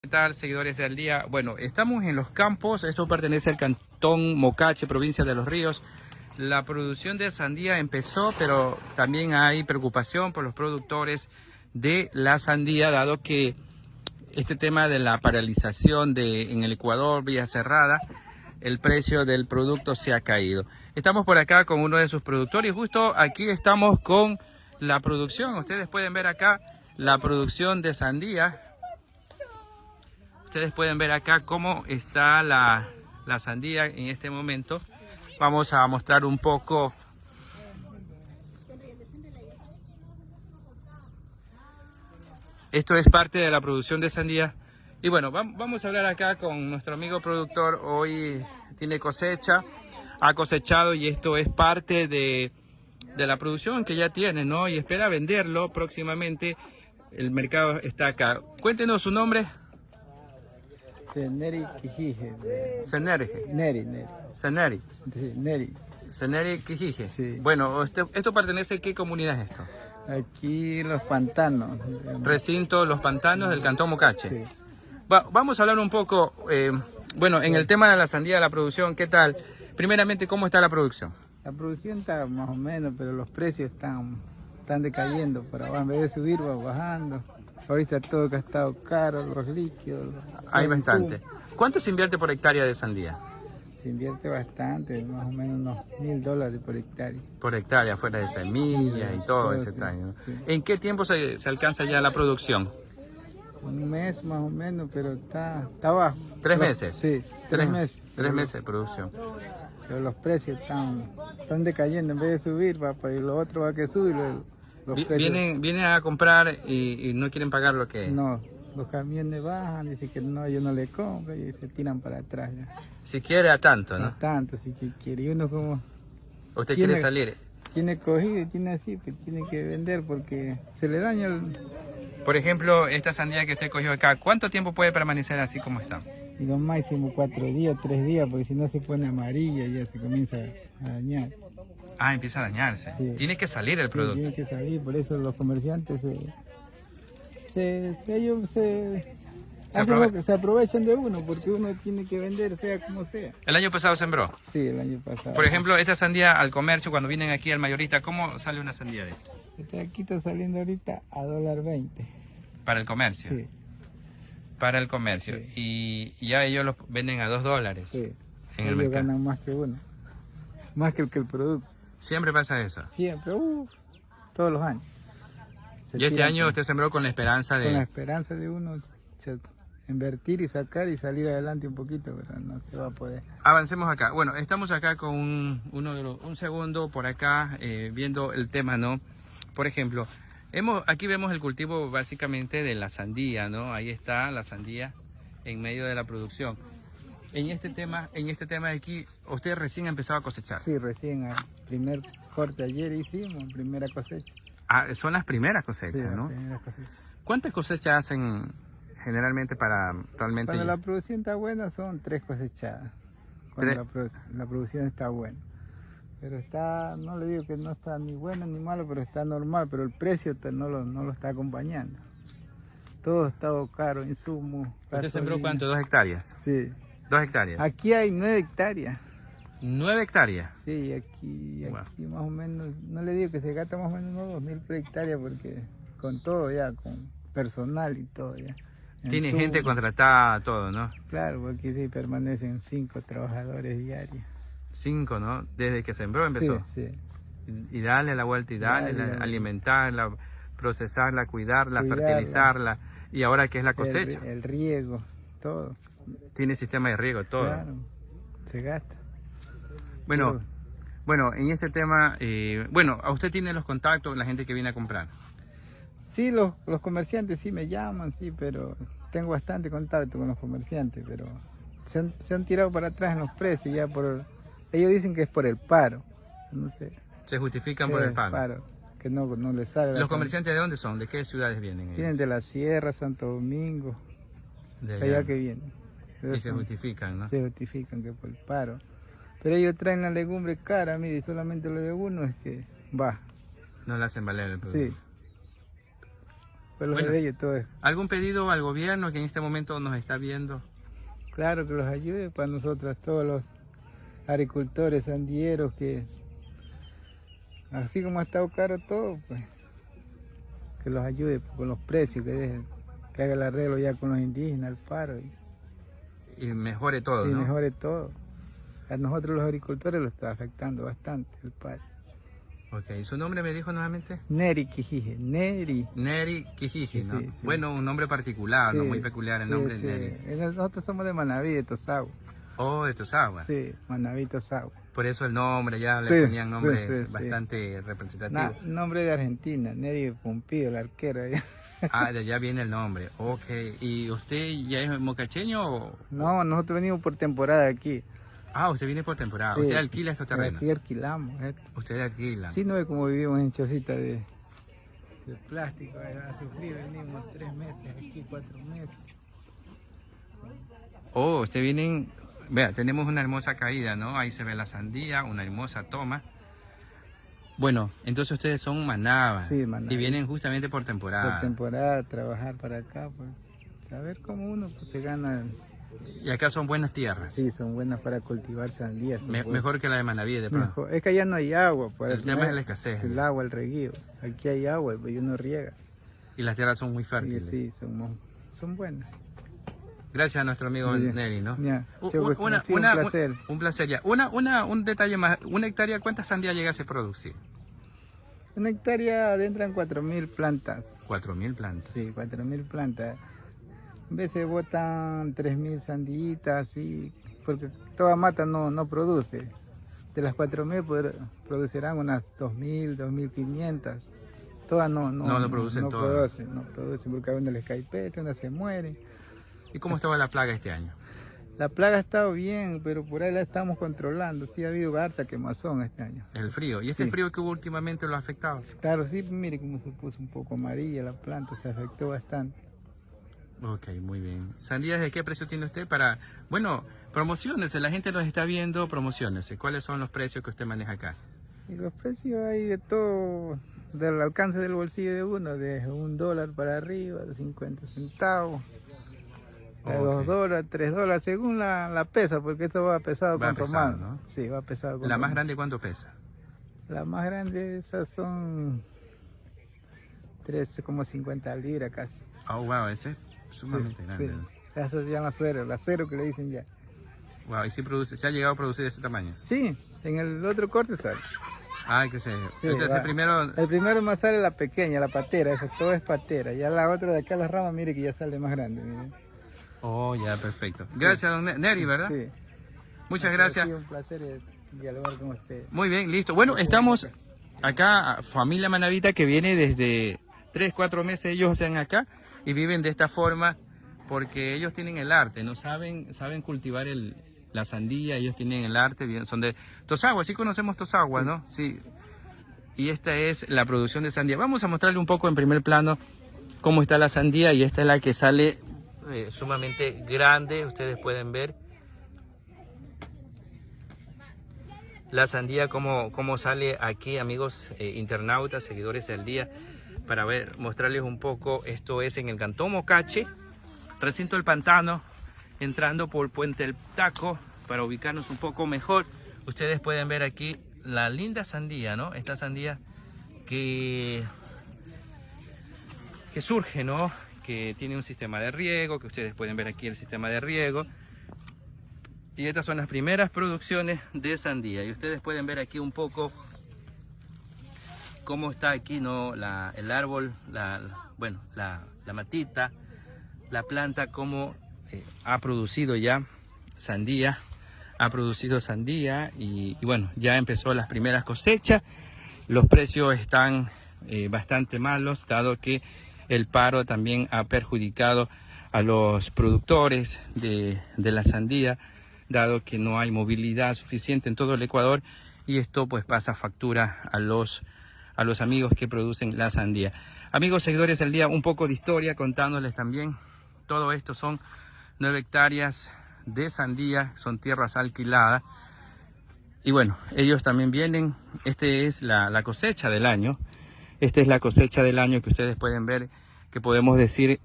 ¿Qué tal, seguidores del día? Bueno, estamos en los campos, esto pertenece al cantón Mocache, provincia de Los Ríos. La producción de sandía empezó, pero también hay preocupación por los productores de la sandía, dado que este tema de la paralización de, en el Ecuador, vía cerrada, el precio del producto se ha caído. Estamos por acá con uno de sus productores, justo aquí estamos con la producción. Ustedes pueden ver acá la producción de sandía Ustedes pueden ver acá cómo está la, la sandía en este momento. Vamos a mostrar un poco Esto es parte de la producción de sandía. Y bueno, vamos a hablar acá con nuestro amigo productor. Hoy tiene cosecha, ha cosechado y esto es parte de, de la producción que ya tiene, ¿no? Y espera venderlo próximamente. El mercado está acá. Cuéntenos su nombre. Seneri Kijije. Seneri. Neri, Neri. Seneri. Sí, Neri. Seneri Kijije. Sí. Bueno, este, ¿esto pertenece a qué comunidad es esto? Aquí los pantanos. Recinto Los Pantanos del Cantón Mocache. Sí. Va- vamos a hablar un poco, eh, bueno, en el tema de la sandía, de la producción, ¿qué tal? Primeramente, ¿cómo está la producción? La producción está más o menos, pero los precios están, están decayendo. Abajo, en vez de subir, va bajando. Ahorita todo que ha estado caro, los líquidos. Hay bastante. ¿Cuánto se invierte por hectárea de sandía? Se invierte bastante, más o menos unos mil dólares por hectárea. Por hectárea, fuera de semillas y todo Todo, ese sí, daño. sí. ¿En qué tiempo se, se alcanza ya la producción? Un mes más o menos, pero está, está bajo. ¿Tres meses? Sí, tres, meses. Tres Pero meses de producción. Pero los precios están, están decayendo, en vez de subir, va y lo otro va que subir. Vi- Vienen, vienen a comprar y, y no quieren pagar lo que... No, los camiones bajan, dicen que no, yo no le compro y se tiran para atrás ya. Si quiere a tanto, No ¿no? tanto, que quiere. Y uno como Usted Tiene- quiere salir. tiene cogido tiene así, pues tiene que vender porque se le daña el... Por ejemplo, esta sandía que usted cogió acá, ¿cuánto tiempo puede permanecer así como está? Y lo máximo cuatro días, tres días, porque si no se pone amarilla y ya se comienza a dañar. Ah, empieza a dañarse. Sí. Tiene que salir el Sí, producto. tiene que salir, por eso los comerciantes se, se, se- ellos se, aprove- aprovechan de uno, porque uno tiene que vender sea como sea. El año pasado sembró. Sí, el año pasado. Por ejemplo, esta sandía al comercio, cuando vienen aquí al mayorista, ¿cómo sale una sandía de esta? Aquí está saliendo ahorita a dólar 20. Para el comercio. Sí, Para el comercio. Sí. Y ya ellos los venden a dos dólares sí. en el Ellos mercado. ganan más que uno. Más que el que el producto. Siempre pasa eso. Siempre, uff, todos los años. Se Y este año con- usted sembró con la esperanza Con la de... esperanza de uno se- invertir y sacar y salir adelante un poquito, pero no se va a poder. Avancemos acá. Bueno, estamos acá con un, uno de los- un segundo por acá eh, viendo el tema, ¿no? Por ejemplo, hemos, aquí vemos el cultivo básicamente de la sandía, ¿no? Ahí está la sandía en medio de la producción. En este tema, en este tema de aquí, usted recién ha empezado a cosechar. Sí, recién al primer corte ayer hicimos, primera cosecha. Ah, son las primeras Sí, cosechas, la ¿no? primera cosecha. ¿Cuántas cosechas hacen generalmente para realmente? Cuando la producción está buena son tres cosechadas. Cuando Tres. la, produ- la producción está buena. Pero está, no le digo que no está ni bueno ni malo, pero está normal, pero el precio no lo, no lo está acompañando. Todo ha estado caro, insumos. ¿Usted sembró cuánto? ¿Dos hectáreas? Sí. Dos hectáreas. Aquí hay nueve hectáreas. Nueve hectáreas. Sí, aquí, Wow. aquí más o menos, no le digo que se gasta más o menos unos dos mil por hectárea porque con todo ya, con personal y todo ya. Tiene gente contratada, todo, ¿no? Claro, porque sí permanecen cinco trabajadores diarios. Cinco, ¿no? Desde que sembró empezó. Sí, sí. Y y darle la vuelta y darle, Dale, la- dale. alimentarla, procesarla, cuidarla, Cuidarla. fertilizarla. Y ahora que es la El, cosecha, el riego, todo. Tiene sistema de riego, todo. Claro, se gasta. Bueno, bueno, en este tema, eh, bueno, a usted tiene los contactos, la gente que viene a comprar. Sí, los, los comerciantes sí me llaman, sí, pero tengo bastante contacto con los comerciantes, pero se han, se han tirado para atrás en los precios ya por... Ellos dicen que es por el paro, no sé. Se justifican por el pago. que no, no les sale. ¿Los com- comerciantes de dónde son? ¿De qué ciudades vienen? ellos? Vienen de la Sierra, Santo Domingo, De allá allá. que vienen. Y se justifican, ¿no? se justifican que por el paro. Pero ellos traen la legumbre cara, mire, solamente lo de uno es que va. No le hacen valer el producto. Sí. Los Bueno. de ellos todo es ¿Algún pedido al gobierno que en este momento nos está viendo? claro que los ayude para nosotros, todos los agricultores, sandieros, que así como ha estado caro todo, pues que los ayude con los precios, que, dejen- que haga el arreglo ya con los indígenas, el paro, y, Y mejore todo, y ¿no? mejore todo. A nosotros los agricultores lo está afectando bastante el paro. Ok, ¿su nombre me dijo nuevamente? Neri Quijije, Neri. Neri Sí, ¿no? sí, sí. Bueno, un nombre particular, ¿no? Muy peculiar el nombre sí. Neri. Nosotros somos de Manaví, de Tosagua. Oh, de Tosagua. Sí, Manaví, Tosagua. Por eso el nombre, ya le ponían nombres bastante representativos. Na- nombre de Argentina, Neri Pompido, la arquera. Ah, de allá viene el nombre. Ok. ¿Y usted ya es mocacheño o...? No, nosotros venimos por temporada aquí. Ah, usted viene por temporada. Sí. Usted alquila estos terrenos. Aquí alquilamos. esto. Usted alquila. Sí, no ve como vivimos en chocita de, de plástico. eh, A sufrir venimos tres meses, aquí cuatro meses. Oh, usted vienen... Vea, tenemos una hermosa caída, ¿no? Ahí se ve la sandía, una hermosa toma. Bueno, entonces ustedes son manabas. Sí. Y vienen justamente por temporada. Por temporada, trabajar para acá, pues. Saber cómo uno pues, se gana. Y acá son buenas tierras. Sí, son buenas para cultivar sandías. Me- mejor que la de Manaví, de pronto. Mejor. Es que allá no hay agua. Pues, El tema es la escasez. El agua, el reguío. Aquí hay agua y uno riega. Y las tierras son muy fértiles. sí, son, son buenas. Gracias a nuestro amigo. Neri, ¿no? Pues, una- sí, un placer. Un placer ya. Una, una, un detalle más. Una hectárea, ¿cuántas sandías llegase a producir? Una hectárea adentran 4.000 plantas. 4.000 plantas. Sí, 4.000 plantas. A veces botan 3.000 sandillitas, así, porque toda mata no, no produce. De las 4.000 poder- producirán unas 2.000, 2.500. Todas no, no, No lo producen no todas. producen, no producen, porque a uno les cae peste, unas se mueren. ¿Y cómo estaba la plaga este año? La plaga ha estado bien, pero por ahí la estamos controlando. Sí, ha habido harta quemazón este año. El frío. ¿Y este Sí. frío que hubo últimamente lo ha afectado? Claro, sí, mire cómo se puso un poco amarilla la planta, se afectó bastante. Ok, muy bien. ¿Sandías de qué precio tiene usted para... Bueno, promociones, la gente nos está viendo, promociones. ¿Cuáles son los precios que usted maneja acá? Y los precios hay de todo, del alcance del bolsillo de uno, de un dólar para arriba, de 50 centavos, de Ok. dos dólares, tres dólares, según la, la pesa, porque esto va pesado Va pesado, romano. ¿no? Sí, va pesado ¿La más grande cuánto pesa? La más grande, esas son 13,50 libras casi. Oh, wow, ese es sumamente Sí, grande. sí. Esas se llama suero, la suero que le dicen ya. Wow, y sí produce, se ha llegado a producir ese tamaño. Sí, en el otro corte sale. Ah, que. Sí, va. el primero... El primero más sale la pequeña, la patera, eso todo es patera. Ya la otra de acá, la rama, mire que ya sale más grande. mire. Oh, ya, perfecto. Gracias, don Ne- Neri, ¿verdad? Sí. Muchas Ha gracias. sido un placer eh, dialogar con usted. Muy bien, listo. Bueno, estamos acá, familia Manavita, que viene desde 3, 4 meses, ellos están acá y viven de esta forma porque ellos tienen el arte, no saben, saben cultivar el, la sandía, ellos tienen el arte, son de Tosagua, sí conocemos Tosagua, ¿no? Sí. Y esta es la producción de sandía. Vamos a mostrarle un poco en primer plano cómo está la sandía y esta es la que sale eh, sumamente grande, ustedes pueden ver. la sandía cómo, cómo sale aquí amigos eh, internautas seguidores del día para ver mostrarles un poco. Esto es en el cantón Mocache recinto del pantano entrando por puente el taco para ubicarnos un poco mejor. Ustedes pueden ver aquí la linda sandía no esta sandía que que surge no que tiene un sistema de riego que ustedes pueden ver aquí el sistema de riego y estas son las primeras producciones de sandía. Y ustedes pueden ver aquí un poco cómo está aquí ¿no? la, el árbol, la, la- bueno, la, la matita, la planta, cómo eh, ha producido ya sandía, ha producido sandía y, y bueno, ya empezó las primeras cosechas. Los precios están eh, bastante malos, dado que el paro también ha perjudicado a los productores de, de la sandía dado que no hay movilidad suficiente en todo el Ecuador y esto pues pasa factura a los a los amigos que producen la sandía. Amigos seguidores del día, un poco de historia contándoles también. Todo esto son nueve hectáreas de sandía, son tierras alquiladas. Y bueno, ellos también vienen, este es la, la cosecha del año. Esta es la cosecha del año que ustedes pueden ver que podemos decir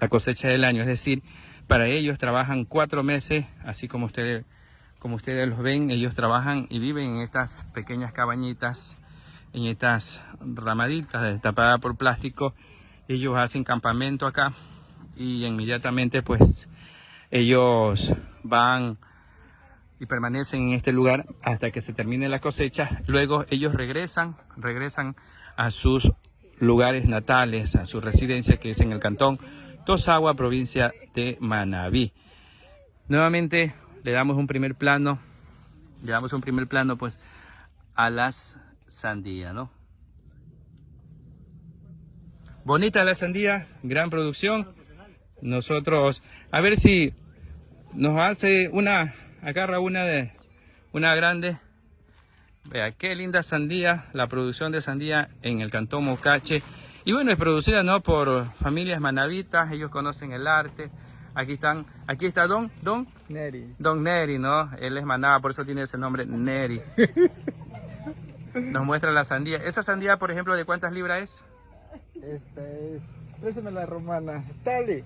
la cosecha del año. Es decir, para ellos trabajan cuatro meses, así como ustedes, como ustedes los ven, ellos trabajan y viven en estas pequeñas cabañitas, en estas ramaditas tapadas por plástico. Ellos hacen campamento acá y inmediatamente pues ellos van y permanecen en este lugar hasta que se termine la cosecha. Luego ellos regresan, regresan a sus lugares natales, a su residencia que es en el cantón Tosagua, provincia de Manabí. Nuevamente le damos un primer plano, le damos un primer plano pues a las sandías, ¿no? Bonita la sandía, gran producción. Nosotros, a ver si nos hace una agarra una de una grande vea qué linda sandía la producción de sandía en el cantón Mocache y bueno es producida no por familias manavitas ellos conocen el arte. Aquí están aquí está don don Neri. don Neri no él es manaba por eso tiene ese nombre Neri. Nos muestra la sandía. Esa sandía por ejemplo de cuántas libras es esta es préstame la romana. Dale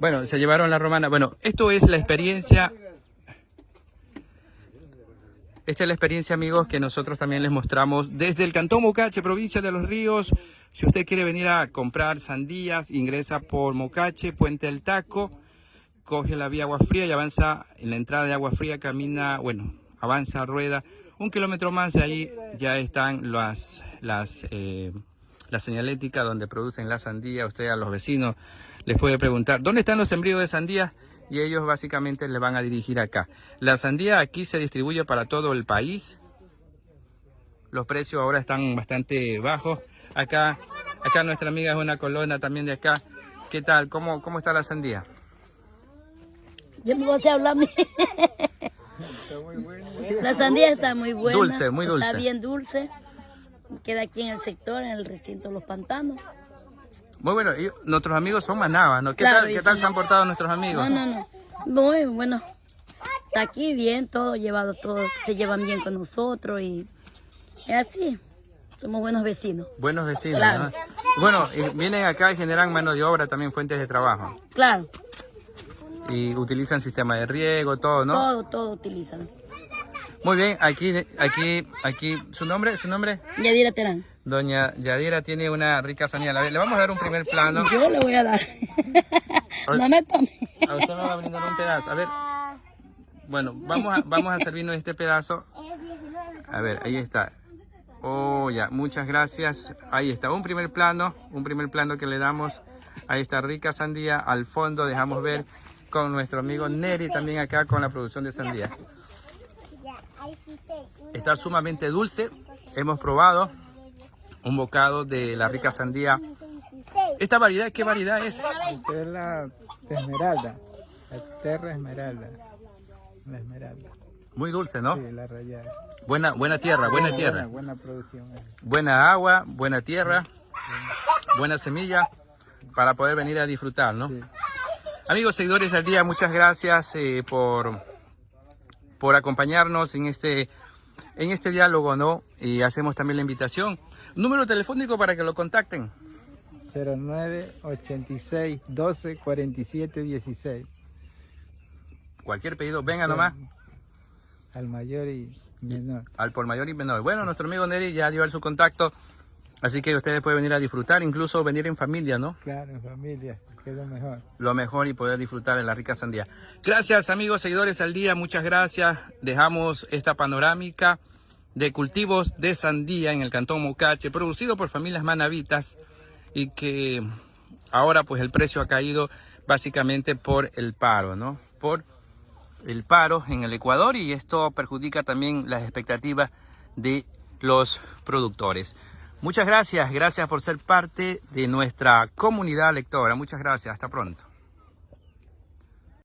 Bueno, se llevaron la romana. Bueno, esto es la experiencia. Esta es la experiencia, amigos, que nosotros también les mostramos desde el Cantón Mocache, provincia de Los Ríos. Si usted quiere venir a comprar sandías, ingresa por Mocache, Puente del Taco, coge la vía Agua Fría y avanza en la entrada de Agua Fría, camina, bueno, avanza, rueda. Un kilómetro más de ahí ya están las, las eh, la señalética donde producen la sandía. Usted a los vecinos les puede preguntar, ¿dónde están los sembríos de sandía? Y ellos básicamente le van a dirigir acá. La sandía aquí se distribuye para todo el país. Los precios ahora están bastante bajos. Acá, acá nuestra amiga es una colona también de acá. ¿Qué tal? ¿Cómo, cómo está la sandía? Yo no sé hablar. está muy bueno La sandía está muy buena. Dulce, muy dulce. Está bien dulce. Queda aquí en el sector, en el recinto de los pantanos. Muy bueno, y nuestros amigos son manabas, ¿no? ¿Qué, Claro, tal, ¿qué tal se han portado nuestros amigos? No, no, no. Muy bueno. Está aquí bien, todo llevado, todo se llevan bien con nosotros y es así. Somos buenos vecinos. Buenos vecinos, Claro. ¿no? Bueno, y vienen acá y generan mano de obra, también fuentes de trabajo. Claro, Y utilizan sistema de riego, todo, ¿no? todo, todo utilizan. Muy bien, aquí, aquí, aquí, ¿su nombre? ¿Su nombre? Yadira Terán. Doña Yadira tiene una rica sanidad. Le vamos a dar un primer plano. Yo le voy a dar. no me tome. A usted me va a brindar un pedazo. A ver, bueno, vamos a, vamos a servirnos este pedazo. A ver, ahí está. Oh, ya, muchas gracias. Ahí está, un primer plano, un primer plano que le damos a esta rica sandía. Al fondo dejamos ver con nuestro amigo Neri también acá con la producción de sandía. Está sumamente dulce. Hemos probado un bocado de la rica sandía. ¿Esta variedad qué variedad es? Esta es la esmeralda la terra esmeralda la esmeralda Muy dulce, ¿no? sí la rayada Buena, buena tierra, buena buena, tierra. buena producción eh. Buena agua, buena tierra, buena semilla para poder venir a disfrutar, ¿no? sí. Amigos seguidores del día, muchas gracias eh, por, por acompañarnos en este, en este diálogo, ¿no? Y hacemos también la invitación. Número telefónico para que lo contacten. 09 86 12 47 16 Cualquier pedido, venga nomás al mayor y menor al por mayor y menor. Bueno, nuestro amigo Neri ya dio su contacto, así que ustedes pueden venir a disfrutar, incluso venir en familia, ¿no? claro en familia que es lo mejor lo mejor y poder disfrutar de la rica sandía. Gracias amigos seguidores al día, muchas gracias. Dejamos esta panorámica de cultivos de sandía en el cantón Mocache, producido por familias manavitas y que ahora pues el precio ha caído básicamente por el paro, ¿no? Por el paro en el Ecuador y esto perjudica también las expectativas de los productores. Muchas gracias, gracias por ser parte de nuestra comunidad lectora. Muchas gracias, hasta pronto.